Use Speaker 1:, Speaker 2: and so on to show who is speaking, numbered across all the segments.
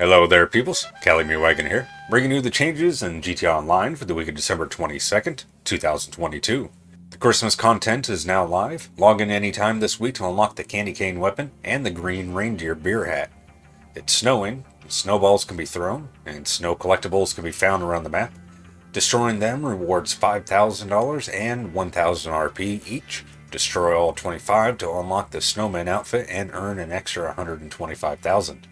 Speaker 1: Hello there, peoples. Cali Wagon here, bringing you the changes in GTA Online for the week of December 22nd, 2022. The Christmas content is now live. Log in anytime this week to unlock the candy cane weapon and the green reindeer beer hat. It's snowing, snowballs can be thrown, and snow collectibles can be found around the map. Destroying them rewards $5,000 and 1,000 RP each. Destroy all 25 to unlock the snowman outfit and earn an extra 125,000.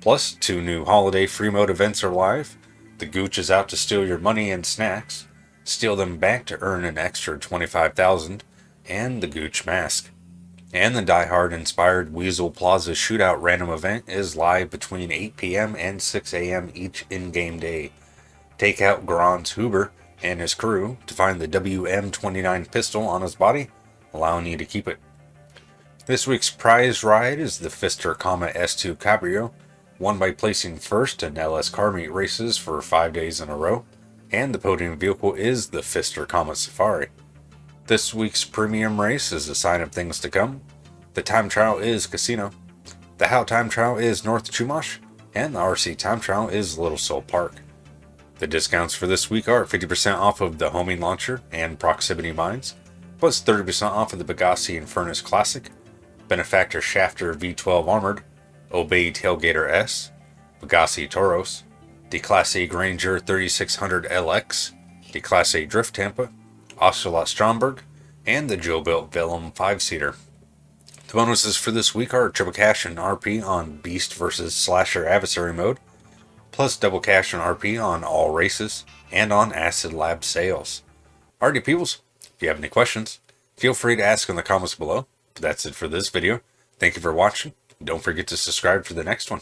Speaker 1: Plus, two new holiday free mode events are live. The Gooch is out to steal your money and snacks. Steal them back to earn an extra 25,000 and the Gooch mask. And the Die Hard inspired Weazel Plaza shootout random event is live between 8 p.m. and 6 a.m. each in-game day. Take out Grans Huber and his crew to find the WM29 pistol on his body, allowing you to keep it. This week's prize ride is the Pfister Comet S2 Cabrio, won by placing first in LS car meet races for five days in a row, and the podium vehicle is the Pfister Comet Safari. This week's premium race is a sign of things to come. The time trial is Casino. The How time trial is North Chumash, and the RC time trial is Little Seoul Park. The discounts for this week are 50% off of the homing launcher and proximity mines, plus 30% off of the Pegassi Infernus Classic, Benefactor Schafter V12 Armored, Obey Tailgater S, Pegassi Toros, the Declasse Granger 3600 LX, the Declasse Drift Tampa, Ocelot Stromberg, and the JoBuilt Velum 5-seater. The bonuses for this week are triple cash and RP on Beast vs. Slasher Adversary mode, plus double cash and RP on all races, and on Acid Lab sales. Alrighty peoples, if you have any questions, feel free to ask in the comments below. But that's it for this video. Thank you for watching, don't forget to subscribe for the next one.